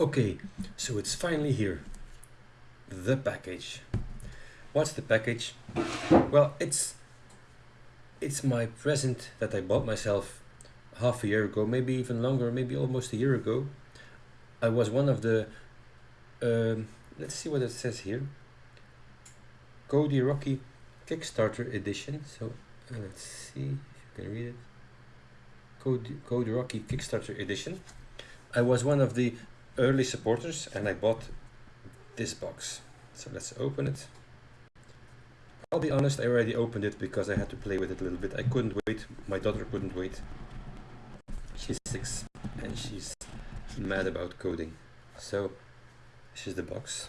Okay, so it's finally here. The package. What's the package? Well, it's it's my present that I bought myself half a year ago, maybe even longer, maybe almost a year ago. I was one of the um, let's see what it says here. Codey Rocky Kickstarter edition. So uh, let's see if you can read it. Codey, Codey Rocky Kickstarter edition. I was one of the early supporters and I bought this box. So let's open it. I'll be honest, I already opened it because I had to play with it a little bit. I couldn't wait, my daughter couldn't wait. She's six and she's mad about coding. So this is the box.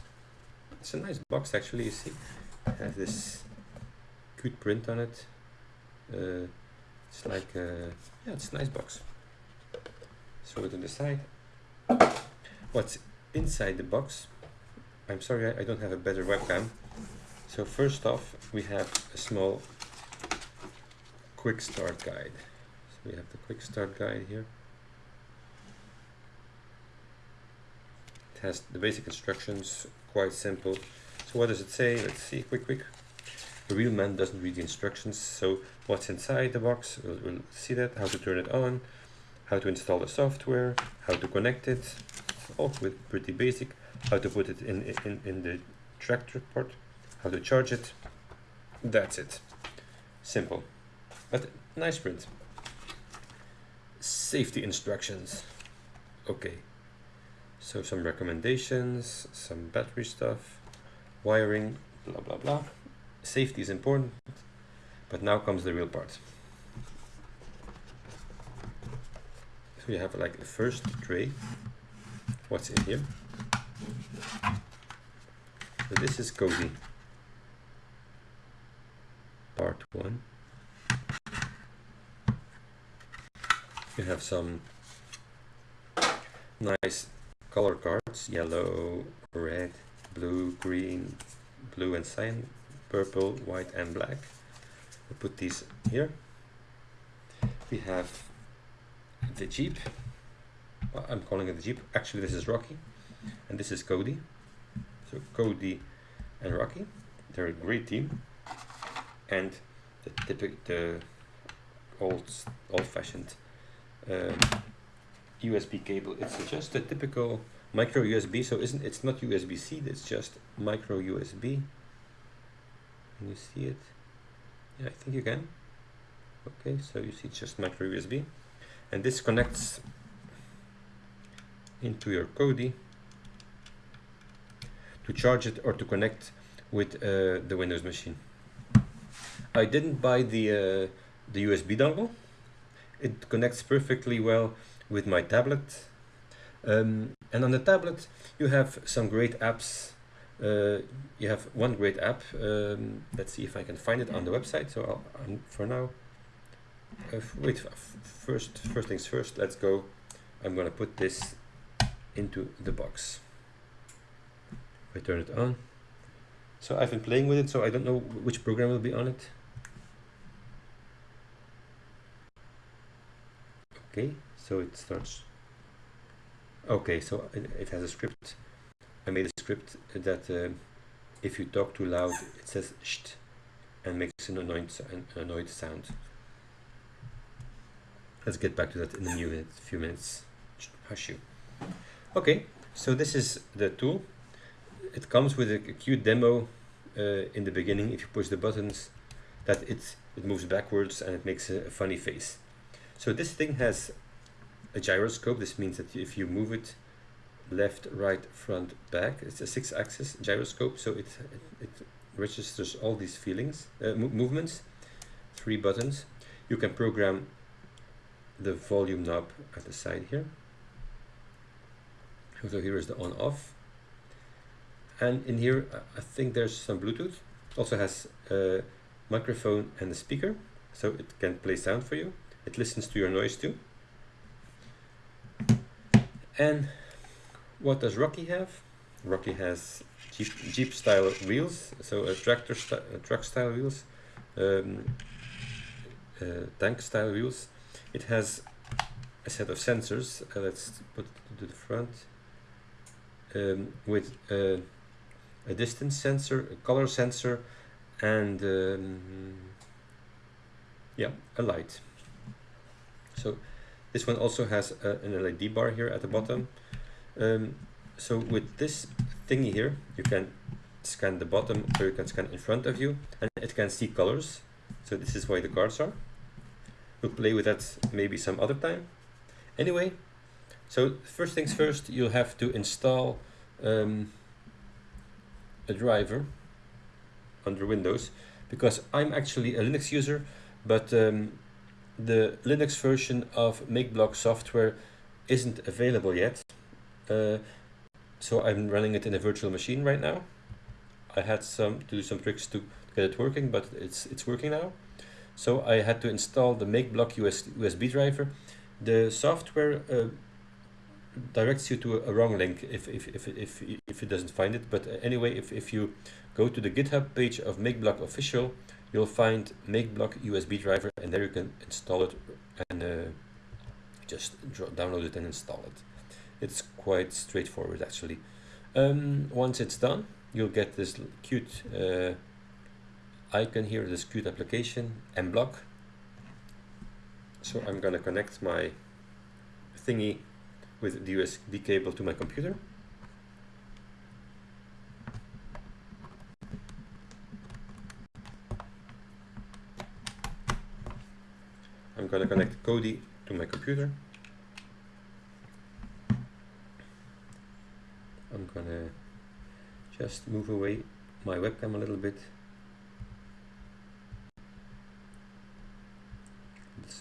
It's a nice box actually, you see. It has this good print on it. Uh, it's like, uh, yeah, it's a nice box. Throw it on the side. What's inside the box? I'm sorry, I, don't have a better webcam. So first off, we have a small quick start guide. So we have the quick start guide here. It has the basic instructions, quite simple. So what does it say? Let's see, quick, quick. The real man doesn't read the instructions, so what's inside the box, we'll, we'll see that, how to turn it on, how to install the software, how to connect it, all with pretty basic, how to put it in, in, in the tractor port, how to charge it, that's it. Simple, but nice print. Safety instructions, okay. So some recommendations, some battery stuff, wiring, blah blah blah. Safety is important, but now comes the real part. So you have like the first tray. What's in here? So this is Codey. Part one. You have some nice color cards, yellow, red, blue, green, blue and cyan, purple, white and black. We put these here. We have the Jeep. I'm calling it the Jeep. Actually, this is Rocky, and this is Codey. So Codey and Rocky, they're a great team. And the typical, the old, old-fashioned um, USB cable. It's just a typical micro USB. So isn't it's not USB-C? It's just micro USB. Can you see it? Yeah, I think you can. Okay, so you see just micro USB and this connects into your Codey to charge it or to connect with uh, the Windows machine. I didn't buy the uh, the USB dongle. It connects perfectly well with my tablet. Um, and on the tablet you have some great apps. Uh, you have one great app. Um, let's see if I can find it on the website. So I'll, um, for now uh, wait, first, first things first, let's go. I'm gonna put this into the box. I turn it on. So I've been playing with it, so I don't know which program will be on it. Okay, so it starts. Okay, so it, it has a script. I made a script that uh, if you talk too loud, it says sht and makes an annoyed, an annoyed sound. Let's get back to that in a few minutes. Hush you. Okay, so this is the tool. It comes with a, cute demo uh, in the beginning. If you push the buttons, that it it moves backwards and it makes a, a funny face. So this thing has a gyroscope. This means that if you move it left, right, front, back, it's a six-axis gyroscope. So it, it, it registers all these feelings, uh, movements. Three buttons. You can program the volume knob at the side here. So here is the on off. And in here, I think there's some Bluetooth. Also has a microphone and a speaker, so it can play sound for you. It listens to your noise too. And what does Rocky have? Rocky has Jeep, Jeep style wheels, so a tractor, a truck style wheels, um, uh, tank style wheels, it has a set of sensors. Uh, let's put it to the front. Um, with uh, a distance sensor, a color sensor, and um, yeah, a light. So this one also has a, an LED bar here at the bottom. Um, so with this thingy here, you can scan the bottom or you can scan in front of you and it can see colors. So this is why the cards are. We'll play with that maybe some other time. Anyway, so first things first, you'll have to install um, a driver under Windows because I'm actually a Linux user, but um, the Linux version of MakeBlock software isn't available yet. Uh, so I'm running it in a virtual machine right now. I had some to do some tricks to get it working, but it's it's working now. So I had to install the MakeBlock US, USB driver. The software uh, directs you to a, wrong link if, if, if, if, if it doesn't find it. But anyway, if, if you go to the GitHub page of MakeBlock official, you'll find MakeBlock USB driver and there you can install it and uh, just download it and install it. It's quite straightforward actually. Um, once it's done, you'll get this cute uh, icon here, this cute application, mblock. So I'm gonna connect my thingy with the USB cable to my computer. I'm gonna connect Codey to my computer. I'm gonna just move away my webcam a little bit.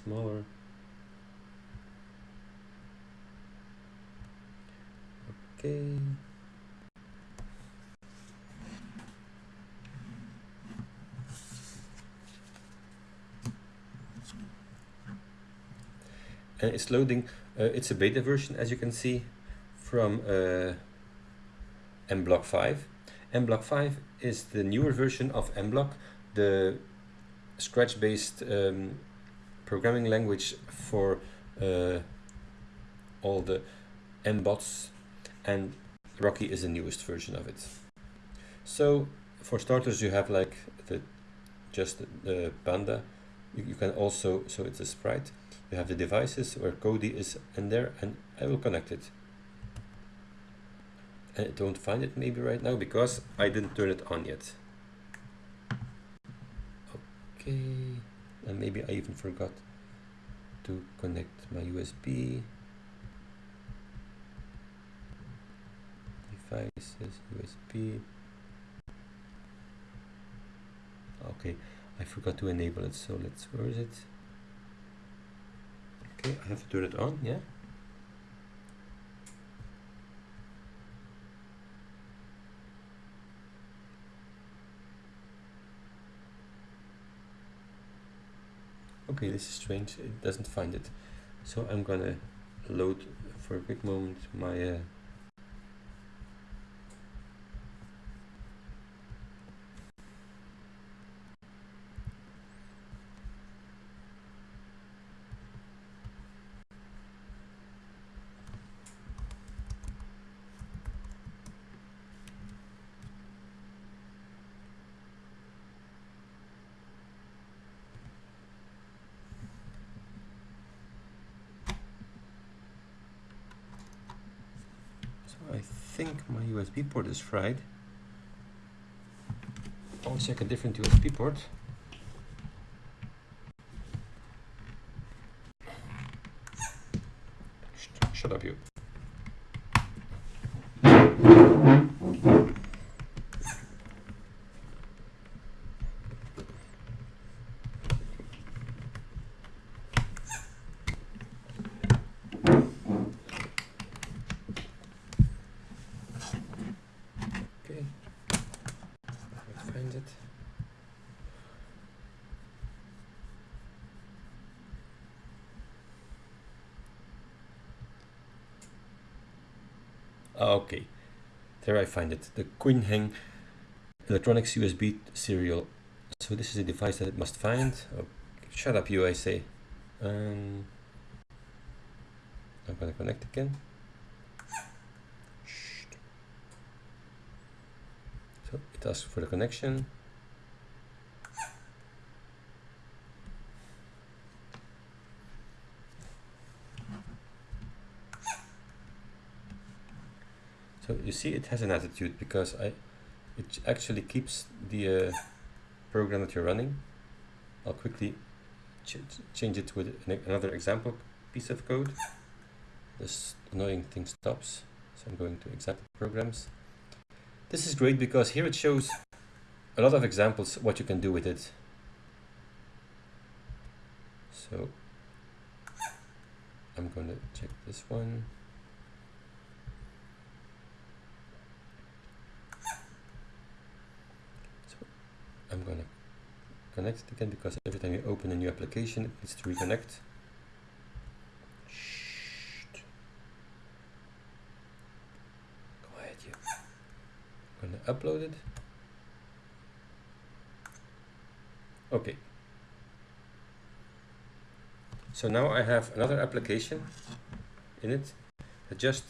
smaller. Okay. and it's loading. Uh, it's a beta version as you can see from uh, mblock 5 mblock 5 is the newer version of mblock the scratch based um, programming language for all the mbots and Rocky is the newest version of it so for starters you have like the just the panda you, you can also so it's a sprite you have the devices where Codey is in there and I will connect it. I don't find it maybe right now because I didn't turn it on yet. Okay, and maybe I even forgot to connect my USB. Devices, USB. Okay, I forgot to enable it, so let's, where is it? Okay, I have to turn it on, yeah? Okay, this is strange, it doesn't find it. So I'm gonna load for a quick moment my uh, think my USB port is fried. I'll check a different USB port. Shut up you. Okay, there I find it, the QinHeng electronics USB serial. So this is a device that it must find. Oh, shut up you, I say. Um, I'm gonna connect again. It for the connection. So you see it has an attitude because I it actually keeps the uh, program that you're running. I'll quickly ch change it with an another example piece of code. This annoying thing stops. So I'm going to example programs. This is great because here it shows a lot of examples what you can do with it. So I'm going to check this one. So I'm going to connect it again because every time you open a new application it needs to reconnect. Upload it. Okay. So now I have another application in it that just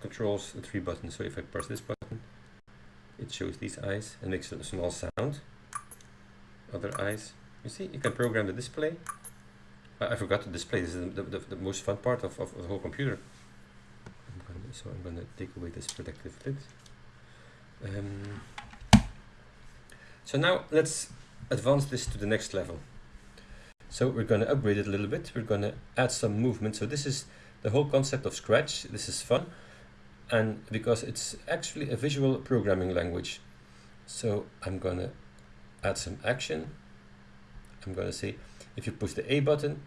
controls the three buttons. So if I press this button, it shows these eyes and makes a small sound. Other eyes. You see, you can program the display. I, forgot to display. This is the, the, the most fun part of, of, of the whole computer. I'm gonna, so I'm going to take away this protective lid. Um, so now let's advance this to the next level. So we're going to upgrade it a little bit. We're going to add some movement. So this is the whole concept of Scratch. This is fun. And because it's actually a visual programming language. So I'm going to add some action. I'm going to say, if you push the A button,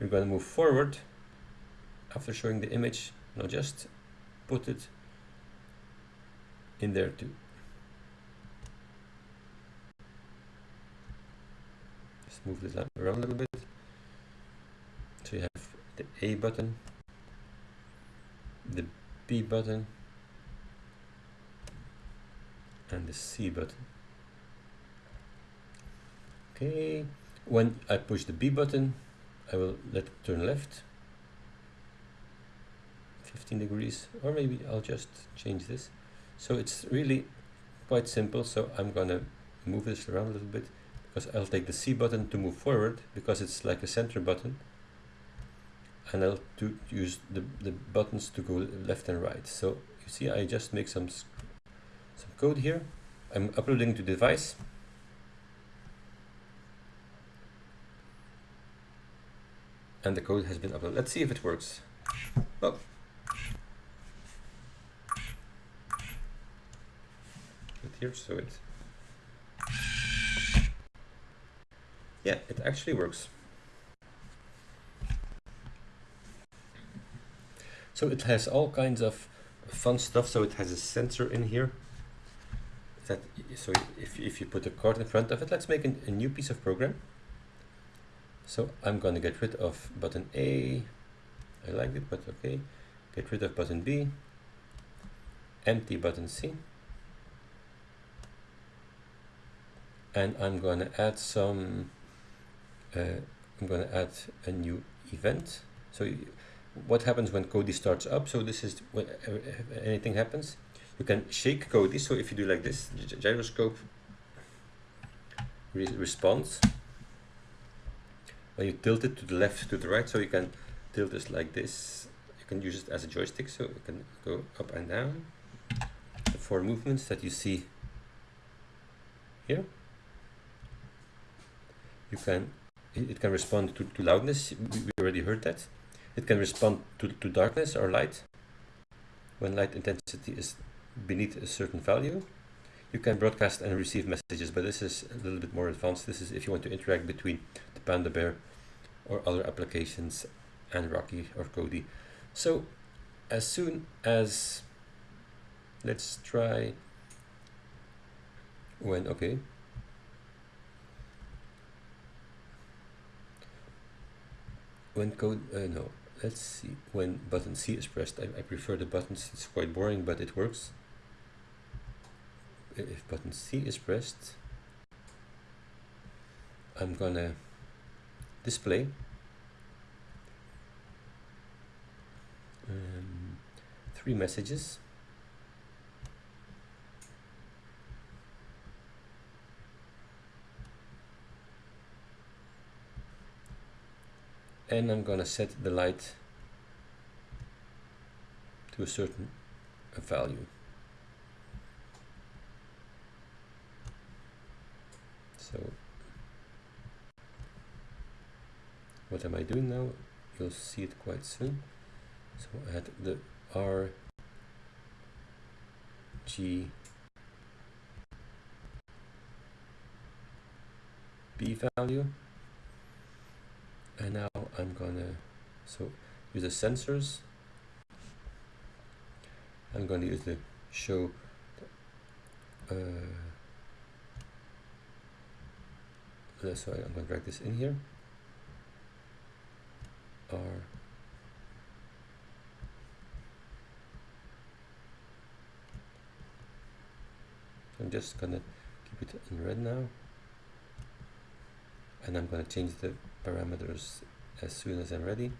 you're going to move forward after showing the image. Now just put it in there too. Just move this around a little bit. So you have the A button, the B button, and the C button. Okay, when I push the B button, I will let it turn left 15 degrees, or maybe I'll just change this. So it's really quite simple. So I'm going to move this around a little bit because I'll take the C button to move forward because it's like a center button. And I'll do, use the, the buttons to go left and right. So you see, I just make some, some code here. I'm uploading to device. And the code has been uploaded. Let's see if it works. Oh, here so it yeah it actually works. So it has all kinds of fun stuff so it has a sensor in here that so if, if you put a card in front of it let's make a new piece of program. So I'm going to get rid of button A I like it but okay. Get rid of button B empty button C and I'm going to add some uh, I'm going to add a new event. So what happens when Codey starts up? So this is when anything happens you can shake Codey. So if you do like this gyroscope re response when you tilt it to the left to the right. So you can tilt this like this. You can use it as a joystick. So you can go up and down. The four movements that you see here you can it can respond to, to loudness. We already heard that. It can respond to, to darkness or light. When light intensity is beneath a certain value you can broadcast and receive messages but this is a little bit more advanced. This is if you want to interact between the panda bear or other applications and rocky or codey. So as soon as let's try when okay when code uh, no let's see when button C is pressed I, I prefer the buttons it's quite boring but it works. If button C is pressed I'm gonna display. Um, three messages and I'm gonna set the light to a certain value. So what am I doing now? You'll see it quite soon. So had the R G B value and now I'm gonna so use the sensors. I'm going to use the show uh, sorry I'm going to drag this in here. I'm just gonna keep it in red now. And I'm gonna change the parameters as soon as I'm ready.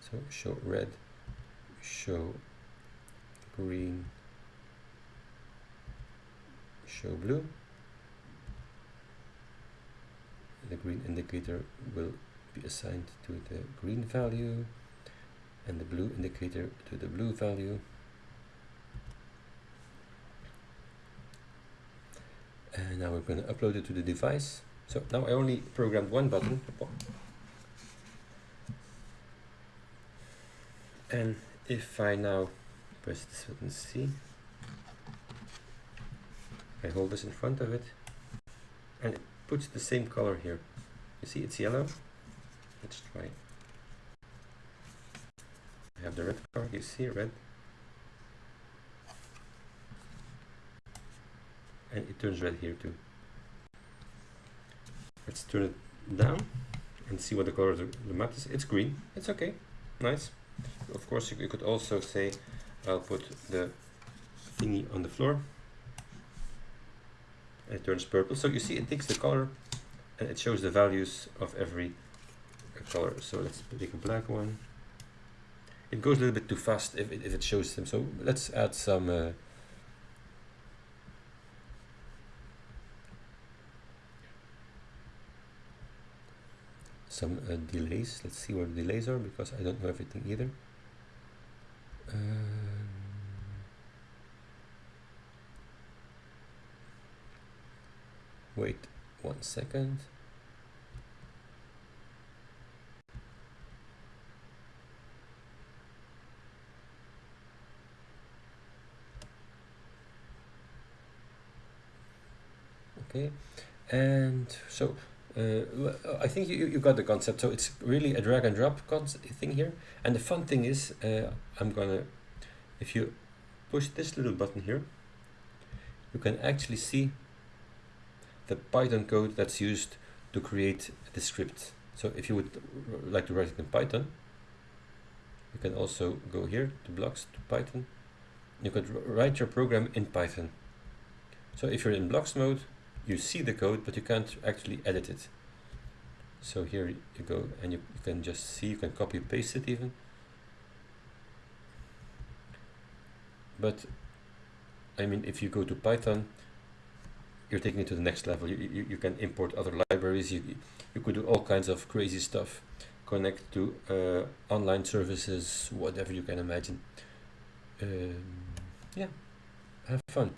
So show red show green show blue. The green indicator will be assigned to the green value and the blue indicator to the blue value. And now we're going to upload it to the device. So now I only programmed one button. And if I now press this button C I hold this in front of it and it puts the same color here. You see it's yellow let's try I have the red card you see red. And it turns red here too. Let's turn it down and see what the color of the, map is. It's green. It's okay. Nice. Of course, you, you could also say, I'll put the thingy on the floor. And it turns purple. So you see it takes the color and it shows the values of every color. So let's pick a black one. It goes a little bit too fast if it, if it shows them. So let's add some uh, some uh, delays. Let's see where the delays are because I don't know everything either. Um, wait one second. Okay, and so uh, I think you, you got the concept. So it's really a drag and drop thing here. And the fun thing is, uh, I'm gonna, if you push this little button here, you can actually see the Python code that's used to create the script. So if you would like to write it in Python, you can also go here to blocks to Python. You could write your program in Python. So if you're in blocks mode, you see the code, but you can't actually edit it. So here you go and you, you can just see, you can copy paste it even. But I mean, if you go to Python, you're taking it to the next level. You, you, you can import other libraries. You, you could do all kinds of crazy stuff. Connect to uh, online services, whatever you can imagine. Um, yeah, have fun.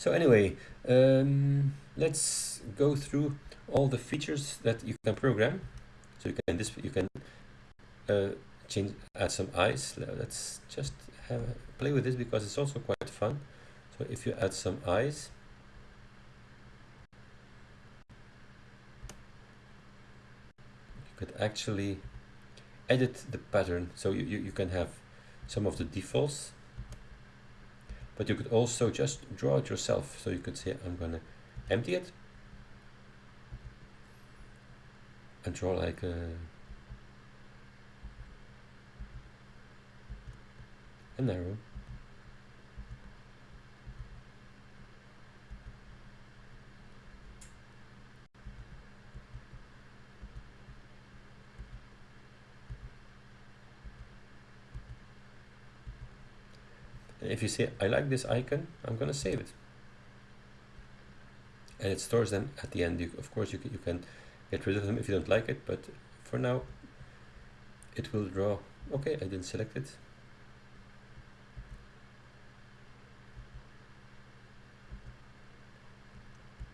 So anyway, um, let's go through all the features that you can program. So you can this you can uh, change add some eyes. Let's just have play with this because it's also quite fun. So if you add some eyes, you could actually edit the pattern. So you, you, you can have some of the defaults but you could also just draw it yourself. So you could say, I'm going to empty it and draw like a, an arrow. If you say I like this icon I'm gonna save it. And it stores them at the end. You, of course you can, you can get rid of them if you don't like it but for now it will draw. Okay I didn't select it.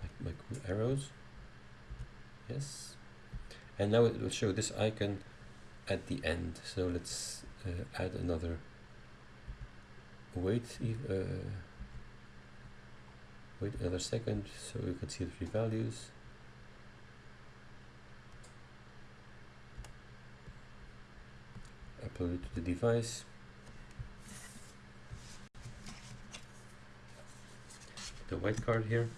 My, my cool arrows. Yes. And now it will show this icon at the end. So let's uh, add another wait uh, wait another second so you can see the three values. Upload it to the device. The white card here.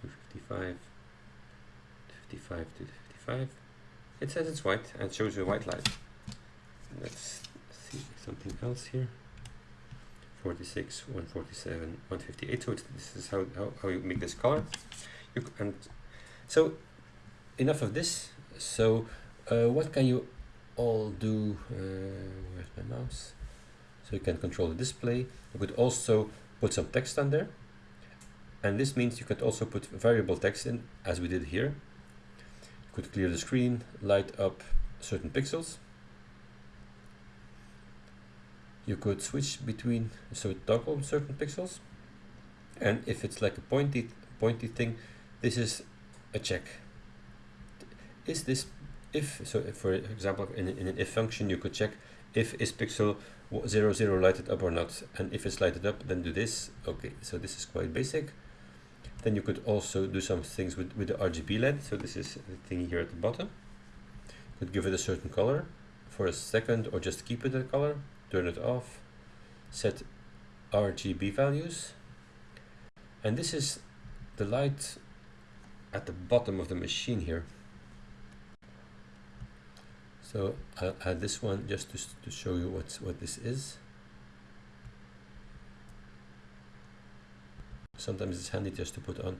255 55 to 55 it says it's white and shows you a white light. Let's see something else here. 46 147 158 so this is how, how, how you make this color. You, and so enough of this. So uh, what can you all do uh, where's my mouse? So you can control the display. You could also put some text on there. And this means you could also put variable text in as we did here. You could clear the screen light up certain pixels you could switch between so it toggle certain pixels and if it's like a pointy pointy thing this is a check. Is this if so if for example in, in an if function you could check if is pixel 0 0 lighted up or not and if it's lighted up then do this. Okay so this is quite basic. Then you could also do some things with, with the RGB LED so this is the thing here at the bottom. Could give it a certain color for a second or just keep it a color turn it off, set RGB values, and this is the light at the bottom of the machine here. So I'll add this one just to, to show you what's, what this is. Sometimes it's handy just to put on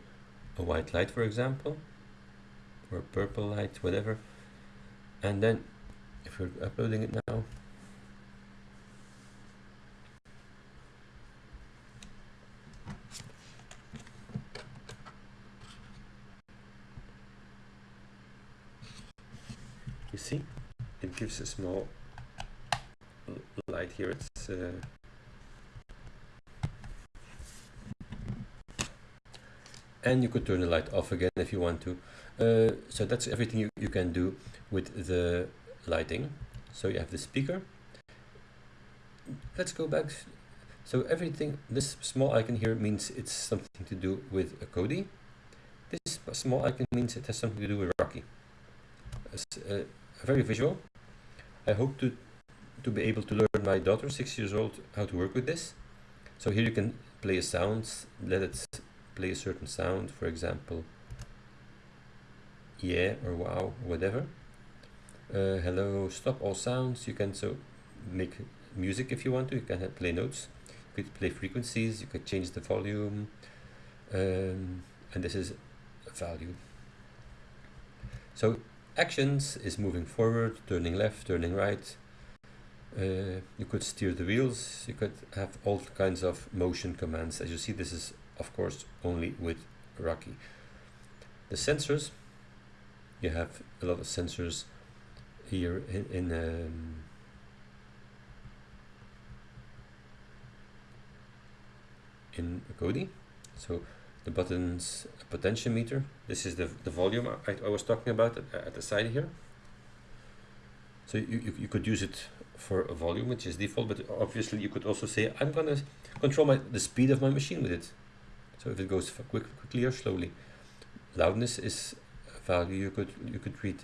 a white light, for example, or a purple light, whatever. And then if we're uploading it now, you see it gives a small light here. It's uh, and you could turn the light off again if you want to. Uh, so that's everything you, you can do with the lighting. So you have the speaker. Let's go back. So everything this small icon here means it's something to do with a Codey. This small icon means it has something to do with Rocky. Uh, very visual. I hope to to be able to learn my daughter, six years old, how to work with this. So here you can play a sound, let it play a certain sound, for example, yeah or wow, whatever. Uh, hello, stop all sounds. You can so make music if you want to. You can play notes. You could play frequencies. You could change the volume, um, and this is a value. So actions is moving forward, turning left, turning right. Uh, you could steer the wheels, you could have all kinds of motion commands. As you see, this is of course only with Rocky. The sensors, you have a lot of sensors here in, in um, in. So the buttons potentiometer. This is the, the volume I, I was talking about at, at, the side here. So you, you, you, could use it for a volume, which is default, but obviously you could also say, I'm going to control my, the speed of my machine with it. So if it goes quick, quickly or slowly. Loudness is a value you could you could read.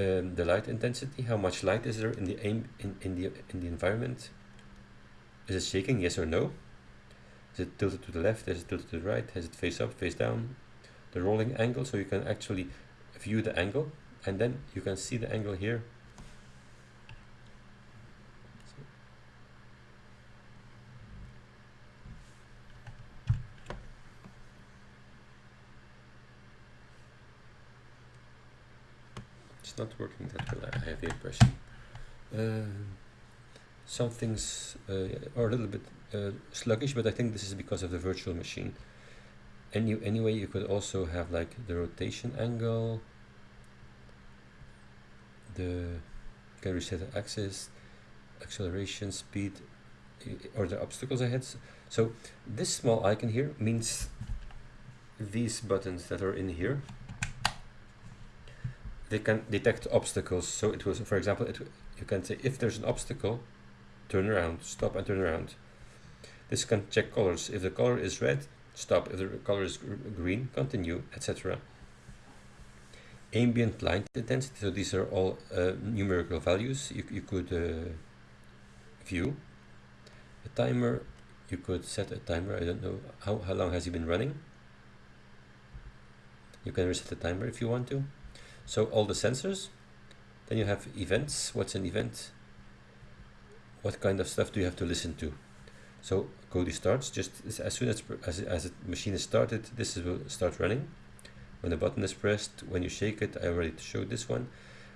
Um, the light intensity, how much light is there in the aim in, in the in the environment? Is it shaking? Yes or no? Is it tilted to the left? Is it tilted to the right? Has it face up, face down? The rolling angle, so you can actually view the angle and then you can see the angle here. It's not working that well, I have the impression. Uh, some things uh, are a little bit uh, sluggish, but I think this is because of the virtual machine. Any, anyway, you could also have like the rotation angle, the can reset the axis, acceleration, speed, or the obstacles ahead. So this small icon here means these buttons that are in here they can detect obstacles so it was for example it you can say if there's an obstacle turn around stop and turn around this can check colors. If the color is red stop. If the color is green continue etc ambient light intensity so these are all uh, numerical values you, you could uh, view. A timer. You could set a timer. I don't know. How, how long has he been running? You can reset the timer if you want to. So all the sensors. Then you have events. What's an event? What kind of stuff do you have to listen to so Codey starts. Just as soon as as, as the machine is started this will start running. When the button is pressed when you shake it I already showed this one.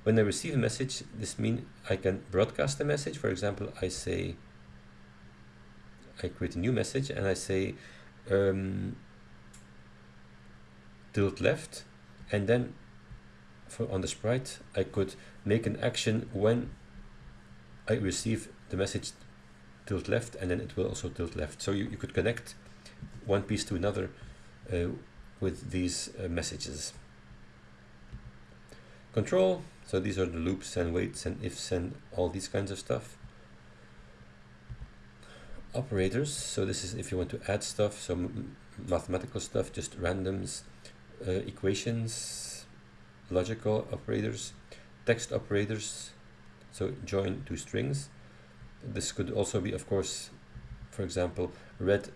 When I receive a message this means I can broadcast a message. For example I say I create a new message and I say um, tilt left. And then for on the sprite I could make an action when I receive the message tilt left and then it will also tilt left. So you, you could connect one piece to another uh, with these uh, messages. Control. So these are the loops and waits and ifs and all these kinds of stuff. Operators. So this is if you want to add stuff some mathematical stuff just randoms uh, equations logical operators text operators. So join two strings this could also be of course for example red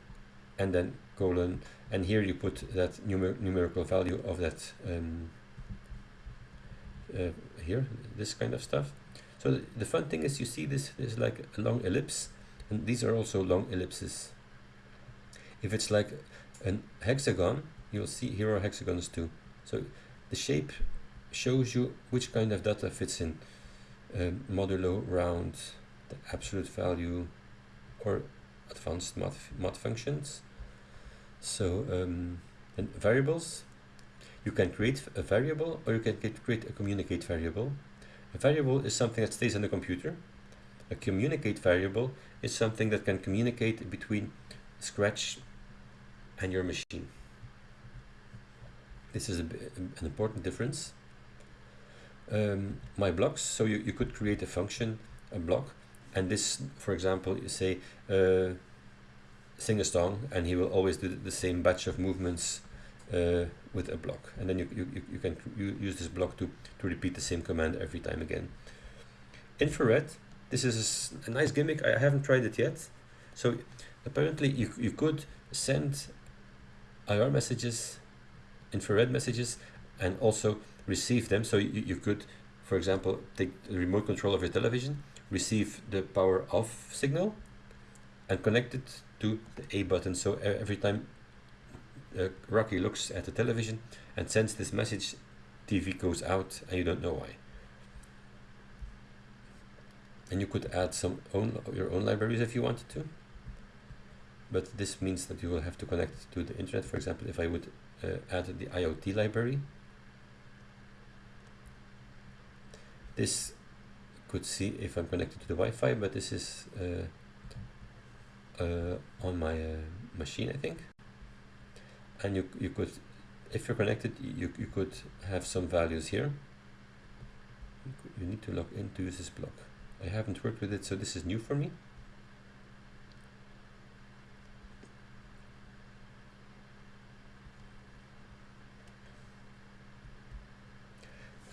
and then colon. And here you put that numer numerical value of that um, uh, here this kind of stuff. So the, the fun thing is you see this is like a long ellipse and these are also long ellipses. If it's like an hexagon you'll see here are hexagons too. So the shape shows you which kind of data fits in um, modulo round the absolute value or advanced math, math functions so um, variables you can create a variable or you can create a communicate variable a variable is something that stays on the computer a communicate variable is something that can communicate between Scratch and your machine. This is a, an important difference. Um, my blocks, so you, you could create a function, a block, and this, for example, you say, uh, sing a song, and he will always do the same batch of movements uh, with a block. And then you, you, you can use this block to, to repeat the same command every time again. Infrared this is a nice gimmick. I haven't tried it yet. So apparently you, you could send IR messages, infrared messages, and also receive them. So you, you could, for example, take the remote control of your television, receive the power off signal, and connect it to the A button. So every time uh, Rocky looks at the television and sends this message, TV goes out and you don't know why. And you could add some own your own libraries if you wanted to. But this means that you will have to connect to the internet. For example if I would uh, add the IoT library this could see if I'm connected to the Wi-Fi but this is uh, uh, on my uh, machine I think. And you, you could if you're connected you, you could have some values here. You, need to log in to use this block. I haven't worked with it, so this is new for me.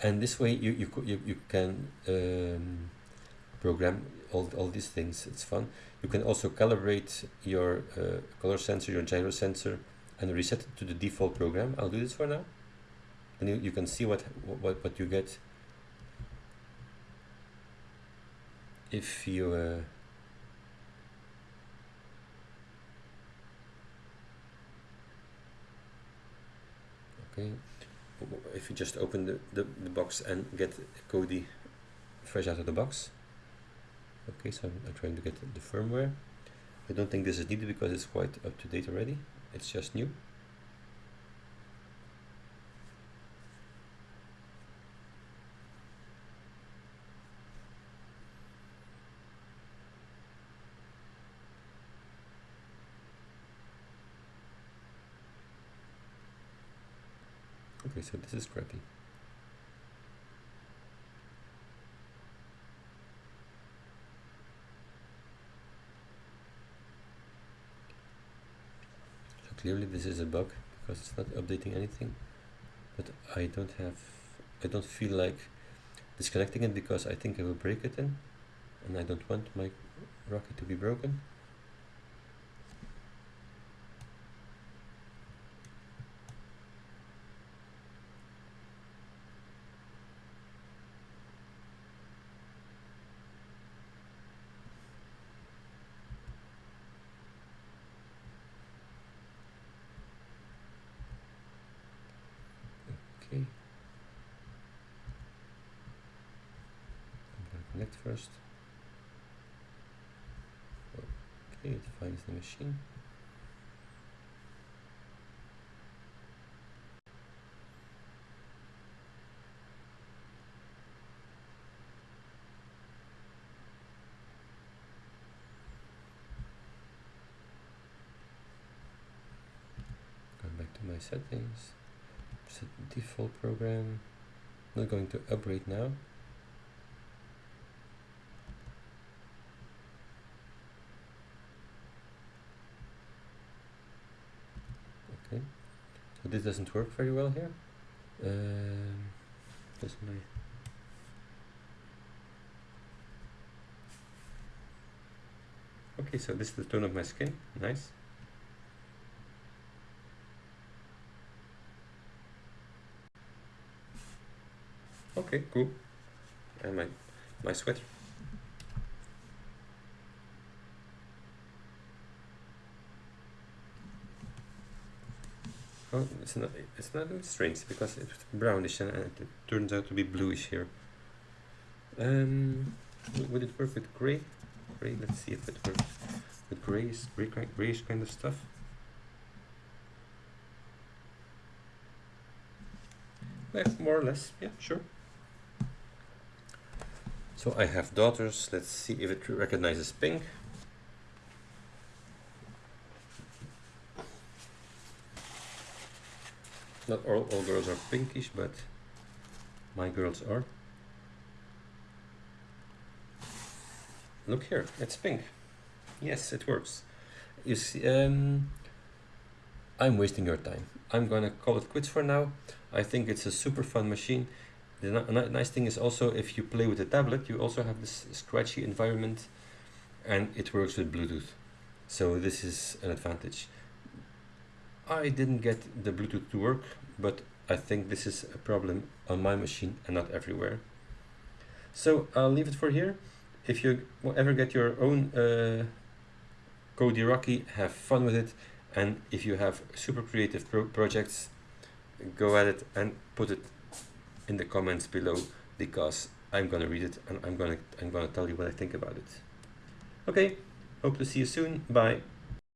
And this way you, you, you, you can um, program all, all these things. It's fun. You can also calibrate your uh, color sensor, your gyro sensor, and reset it to the default program. I'll do this for now. And you, you can see what, what, what you get if you uh, okay if you just open the, the, the box and get Codey fresh out of the box Okay, so I'm, I'm trying to get the firmware. I don't think this is needed because it's quite up to date already. It's just new. Okay, so this is crappy. So clearly this is a bug because it's not updating anything. But I don't have, I don't feel like disconnecting it because I think I will break it in and I don't want my rocket to be broken. Okay. I'm gonna connect first. Okay, it Going back to my settings set default program. Not going to upgrade now okay so this doesn't work very well here um, does my okay so this is the tone of my skin nice Okay, cool. And my my sweater. Oh, it's not. It's not it's strange because it's brownish and it turns out to be bluish here. Um, would it work with gray? Gray. Let's see if it works with grayish, gray, grayish kind of stuff. Yeah, more or less. Yeah, sure. So I have daughters. Let's see if it recognizes pink. Not all, all girls are pinkish, but my girls are. Look here, it's pink. Yes, it works. You see, um, I'm wasting your time. I'm gonna call it quits for now. I think it's a super fun machine. The nice thing is also if you play with a tablet, you also have this scratchy environment and it works with Bluetooth. So this is an advantage. I didn't get the Bluetooth to work, but I think this is a problem on my machine and not everywhere. So I'll leave it for here. If you ever get your own uh, Codey Rocky, have fun with it. And if you have super creative pro projects, go at it and put it in the comments below because I'm gonna read it and I'm gonna I'm gonna tell you what I think about it. Okay, hope to see you soon. Bye.